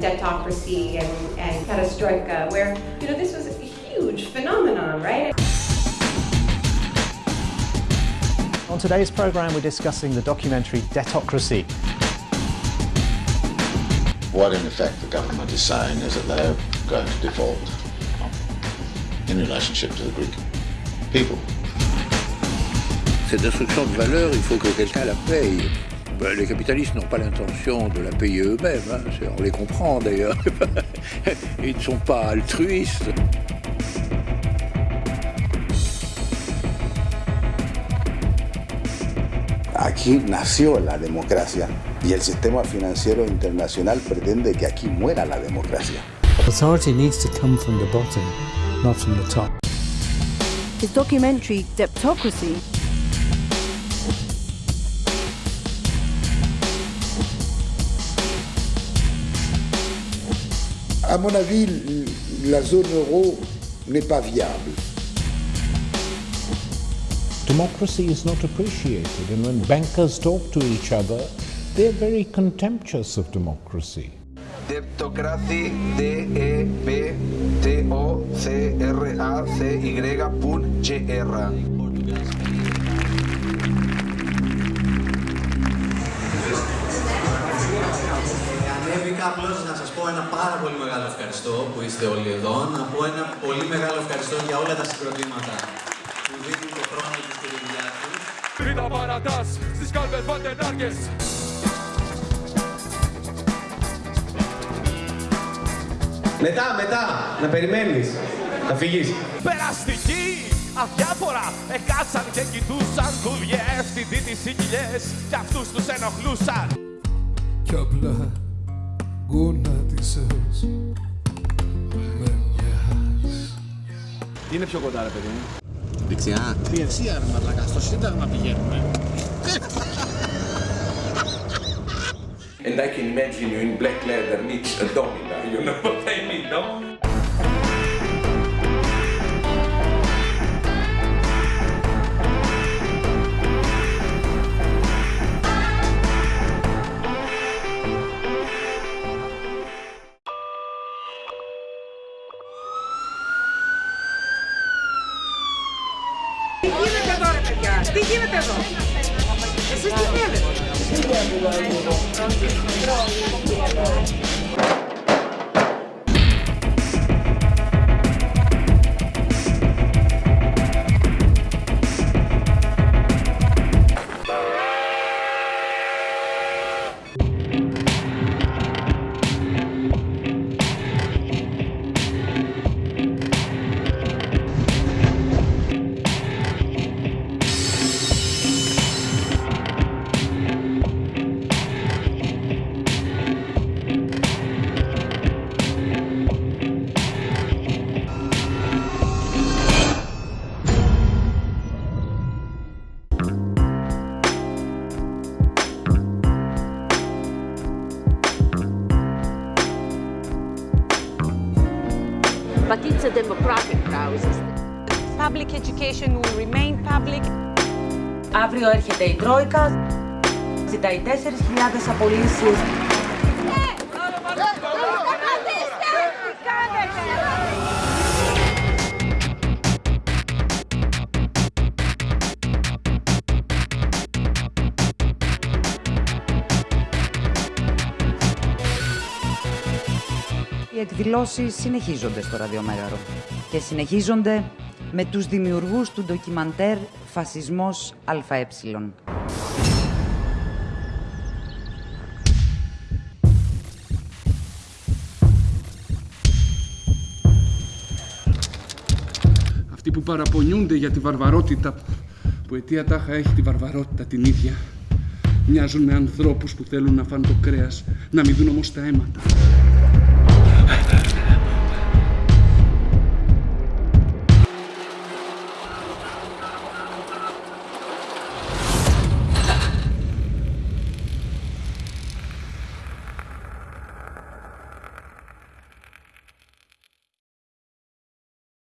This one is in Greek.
debtocracy and, and perestroika, where, you know, this was a huge phenomenon, right? On today's programme, we're discussing the documentary Debtocracy. What, in effect, the government is saying is that they're going to default in relationship to the Greek people. Cette destruction de valeur, il faut que quelqu'un la paye. Ben, les capitalistes n'ont pas l'intention de la payer eux-mêmes, hein. on les comprend d'ailleurs. Ils ne sont pas altruistes. Aquí nació la democracia y el sistema financiero internacional pretende que aquí muera la democracia. Authority needs to come from the bottom, not from the top. His documentary, Debtocracy, À mon avis, la zone euro n'est pas viable. Democracy is not appreciated, and when bankers talk to each other, they're very contemptuous of democracy. Deptocracy, D-E-B-T-O-C-R-A-C-Y.gr. ευχαριστώ που είστε όλοι εδώ. Να πω ένα πολύ μεγάλο ευχαριστώ για όλα τα συγκροτήματα που δίνουν το χρόνο τους και τη δουλειά τους. Τρίτα παρατάς στις κάλπες βαντενάρκες Μετά, μετά, να περιμένεις, να φύγεις. Περαστική, αδιάφορα, εκάτσαν και κοιτούσαν δουλειές Στη δίτη κοιλιές κι αυτούς τους ενοχλούσαν Κι απλά γονάτισες με μιας Τι είναι πιο κοντά ρε παιδί μου. Δεξιά. Διευθεία ρε μαλάκα, στο σύνταγμα πηγαίνουμε. And I can imagine you in black leather needs a domina, you know what I mean, no? Скільки ви тебе? Скільки тебе? But it's a democratic process. Public education will remain public. Αύριο έρχεται η Τρόικα, ζητάει 4.000 απολύσεις. Οι εκδηλώσεις συνεχίζονται στο ραδιομέγαρο και συνεχίζονται με τους δημιουργούς του ντοκιμαντέρ «Φασισμός ΑΕ». Αυτοί που παραπονιούνται για τη βαρβαρότητα που αιτία τάχα έχει τη βαρβαρότητα την ίδια μοιάζουν με ανθρώπους που θέλουν να φάνε το κρέας να μην δουν όμως τα αίματα.